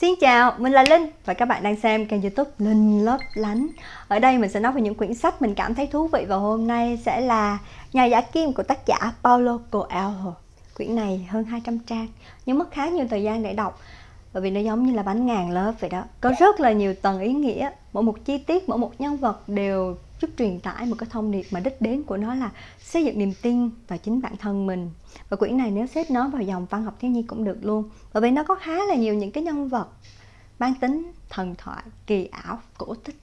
Xin chào, mình là Linh và các bạn đang xem kênh youtube Linh Lấp Lánh. Ở đây mình sẽ nói về những quyển sách mình cảm thấy thú vị và hôm nay sẽ là Nhà giả kim của tác giả Paulo Coelho. Quyển này hơn 200 trang nhưng mất khá nhiều thời gian để đọc bởi vì nó giống như là bánh ngàn lớp vậy đó. Có rất là nhiều tầng ý nghĩa Mỗi một chi tiết, mỗi một nhân vật đều giúp truyền tải một cái thông điệp mà đích đến của nó là xây dựng niềm tin vào chính bản thân mình. Và quyển này nếu xếp nó vào dòng văn học thiếu nhi cũng được luôn. Bởi vì nó có khá là nhiều những cái nhân vật mang tính thần thoại, kỳ ảo, cổ tích.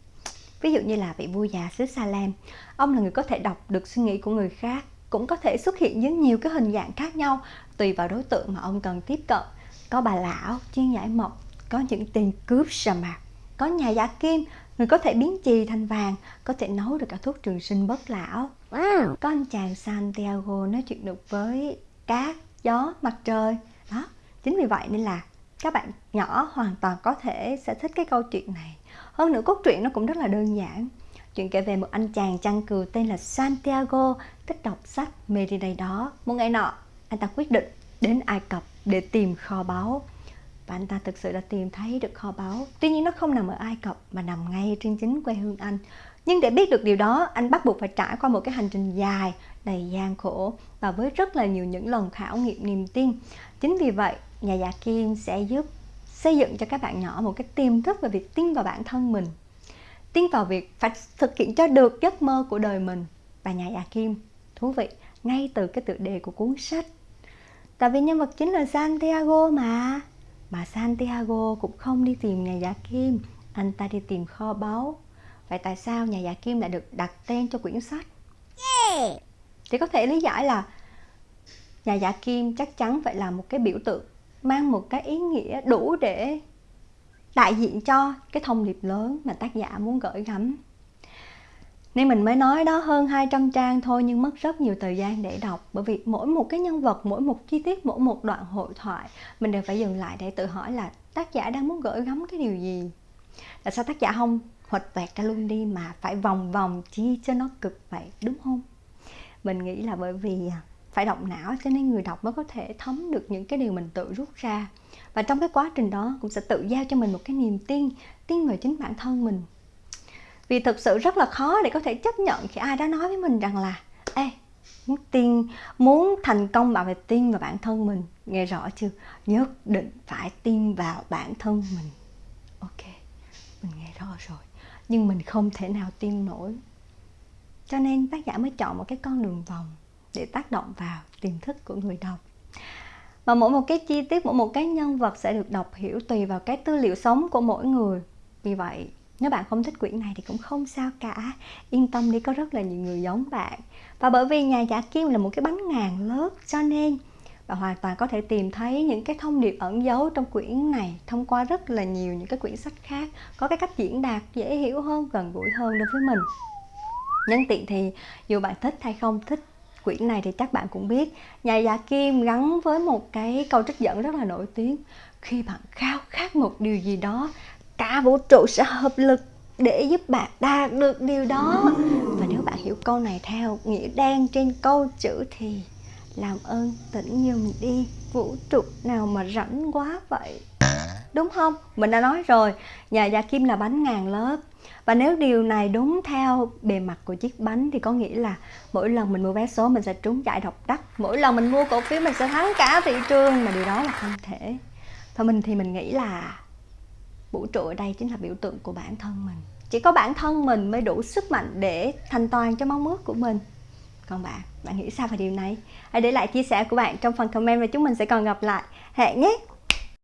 Ví dụ như là vị vua già xứ Salem ông là người có thể đọc được suy nghĩ của người khác, cũng có thể xuất hiện dưới nhiều cái hình dạng khác nhau, tùy vào đối tượng mà ông cần tiếp cận. Có bà lão chuyên giải mộc, có những tên cướp sa mạc có nhà giả kim người có thể biến chì thành vàng có thể nấu được cả thuốc trường sinh bất lão. Wow. có anh chàng Santiago nói chuyện được với cát gió mặt trời. Đó chính vì vậy nên là các bạn nhỏ hoàn toàn có thể sẽ thích cái câu chuyện này. Hơn nữa cốt truyện nó cũng rất là đơn giản. Chuyện kể về một anh chàng chăn cừu tên là Santiago thích đọc sách mê đi đây đó. Một ngày nọ anh ta quyết định đến Ai Cập để tìm kho báu và anh ta thực sự đã tìm thấy được kho báu. Tuy nhiên nó không nằm ở Ai Cập, mà nằm ngay trên chính quê hương anh. Nhưng để biết được điều đó, anh bắt buộc phải trải qua một cái hành trình dài, đầy gian khổ và với rất là nhiều những lần khảo nghiệm niềm tin. Chính vì vậy, nhà giả kim sẽ giúp xây dựng cho các bạn nhỏ một cái tiềm thức về việc tin vào bản thân mình. Tin vào việc phải thực hiện cho được giấc mơ của đời mình. Và nhà giả kim, thú vị, ngay từ cái tựa đề của cuốn sách. Tại vì nhân vật chính là Santiago mà mà Santiago cũng không đi tìm nhà giả kim. Anh ta đi tìm kho báu. Vậy tại sao nhà giả kim lại được đặt tên cho quyển sách? Yeah. thì có thể lý giải là nhà giả kim chắc chắn phải là một cái biểu tượng mang một cái ý nghĩa đủ để đại diện cho cái thông điệp lớn mà tác giả muốn gửi gắm nên mình mới nói đó hơn 200 trang thôi nhưng mất rất nhiều thời gian để đọc. Bởi vì mỗi một cái nhân vật, mỗi một chi tiết, mỗi một đoạn hội thoại mình đều phải dừng lại để tự hỏi là tác giả đang muốn gửi gắm cái điều gì? Tại sao tác giả không hoạch toẹt ra luôn đi mà phải vòng vòng chi cho nó cực vậy đúng không? Mình nghĩ là bởi vì à, phải động não cho nên người đọc mới có thể thấm được những cái điều mình tự rút ra. Và trong cái quá trình đó cũng sẽ tự giao cho mình một cái niềm tin tin vào chính bản thân mình vì thực sự rất là khó để có thể chấp nhận khi ai đó nói với mình rằng là, ê, muốn tin muốn thành công bạn phải tin vào bản thân mình. Nghe rõ chưa? Nhất định phải tin vào bản thân mình. Ok, mình nghe rõ rồi. Nhưng mình không thể nào tin nổi. Cho nên tác giả mới chọn một cái con đường vòng để tác động vào tiềm thức của người đọc. Mà mỗi một cái chi tiết, mỗi một cái nhân vật sẽ được đọc hiểu tùy vào cái tư liệu sống của mỗi người. Vì vậy nếu bạn không thích quyển này thì cũng không sao cả. Yên tâm đi có rất là nhiều người giống bạn. Và bởi vì nhà giả kim là một cái bánh ngàn lớp Cho nên bạn hoàn toàn có thể tìm thấy những cái thông điệp ẩn giấu trong quyển này Thông qua rất là nhiều những cái quyển sách khác Có cái cách diễn đạt dễ hiểu hơn, gần gũi hơn đối với mình. Nhân tiện thì dù bạn thích hay không thích quyển này thì chắc bạn cũng biết Nhà giả kim gắn với một cái câu trích dẫn rất là nổi tiếng. Khi bạn khao khát một điều gì đó cả vũ trụ sẽ hợp lực để giúp bạn đạt được điều đó. Và nếu bạn hiểu câu này theo nghĩa đen trên câu chữ thì làm ơn tỉnh giùm đi, vũ trụ nào mà rảnh quá vậy. Đúng không? Mình đã nói rồi, nhà gia kim là bánh ngàn lớp. Và nếu điều này đúng theo bề mặt của chiếc bánh thì có nghĩa là mỗi lần mình mua vé số mình sẽ trúng giải độc đắc. Mỗi lần mình mua cổ phiếu mình sẽ thắng cả thị trường, mà điều đó là không thể. Thôi mình thì mình nghĩ là vũ trụ ở đây chính là biểu tượng của bản thân mình. Chỉ có bản thân mình mới đủ sức mạnh để thành toàn cho mong ước của mình. Còn bạn bạn nghĩ sao về điều này? Hãy để lại chia sẻ của bạn trong phần comment và chúng mình sẽ còn gặp lại. Hẹn nhé!